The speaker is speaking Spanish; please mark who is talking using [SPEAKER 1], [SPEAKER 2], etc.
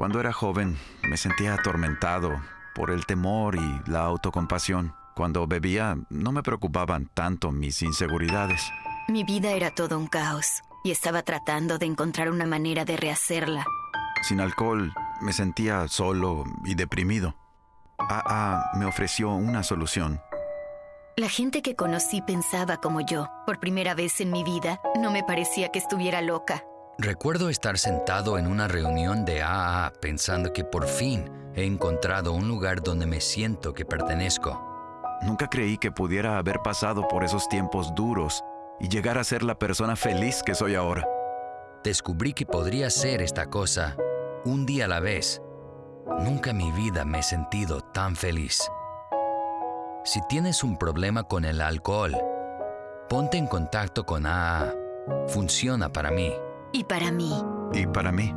[SPEAKER 1] Cuando era joven me sentía atormentado por el temor y la autocompasión. Cuando bebía no me preocupaban tanto mis inseguridades.
[SPEAKER 2] Mi vida era todo un caos y estaba tratando de encontrar una manera de rehacerla.
[SPEAKER 1] Sin alcohol me sentía solo y deprimido. AA me ofreció una solución.
[SPEAKER 2] La gente que conocí pensaba como yo. Por primera vez en mi vida, no me parecía que estuviera loca.
[SPEAKER 3] Recuerdo estar sentado en una reunión de AA pensando que por fin he encontrado un lugar donde me siento que pertenezco.
[SPEAKER 1] Nunca creí que pudiera haber pasado por esos tiempos duros y llegar a ser la persona feliz que soy ahora.
[SPEAKER 3] Descubrí que podría ser esta cosa un día a la vez. Nunca en mi vida me he sentido tan feliz. Si tienes un problema con el alcohol, ponte en contacto con AA. Funciona para mí.
[SPEAKER 2] Y para mí.
[SPEAKER 1] Y para mí.